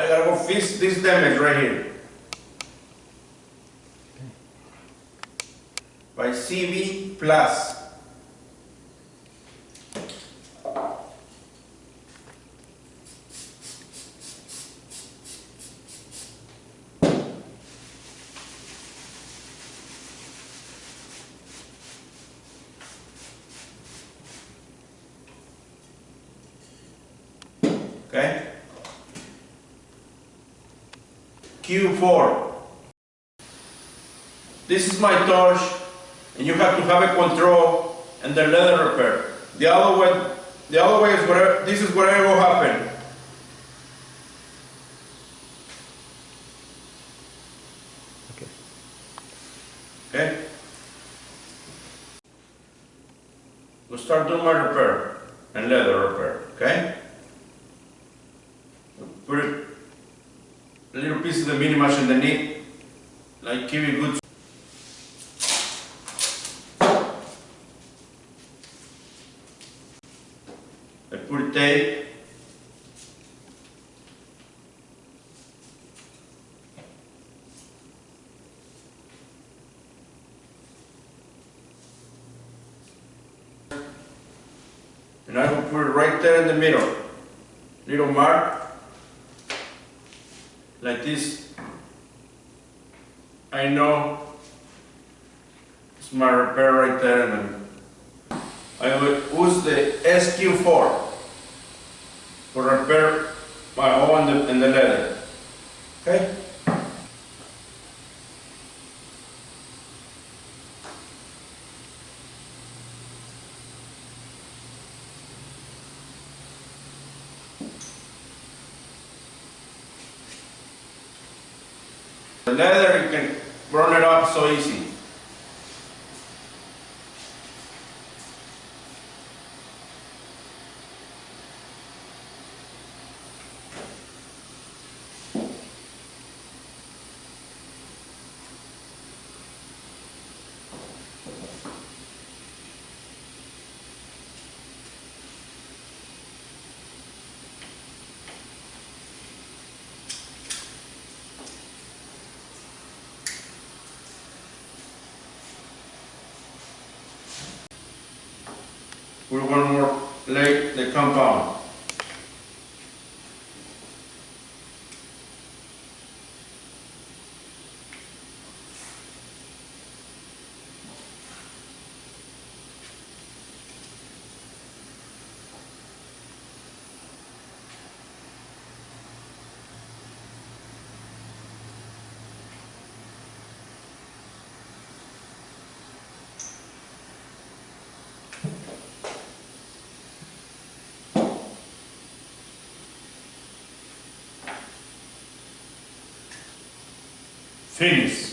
I gotta go fix this damage right here. By CV plus. Okay? Q4. This is my torch, and you have to have a control and the leather repair. The other way, the other way is where this is where it will happen. Okay. Okay? We'll start doing my repair and leather repair, okay? Put it, little the mini mash underneath, like give it tape. And I will put it right there in the middle. Little mark. Like this. I know it's my repair right there and I will use the SQ4 for repair my the, in the leather. Okay? The leather, you can burn it up so easy. We're one more lay the compound. Finish.